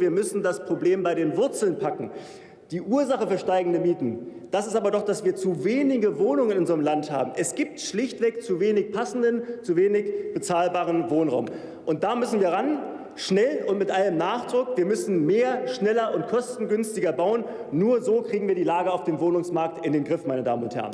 Wir müssen das Problem bei den Wurzeln packen. Die Ursache für steigende Mieten, das ist aber doch, dass wir zu wenige Wohnungen in unserem Land haben. Es gibt schlichtweg zu wenig passenden, zu wenig bezahlbaren Wohnraum. Und da müssen wir ran, schnell und mit allem Nachdruck. Wir müssen mehr, schneller und kostengünstiger bauen. Nur so kriegen wir die Lage auf dem Wohnungsmarkt in den Griff, meine Damen und Herren.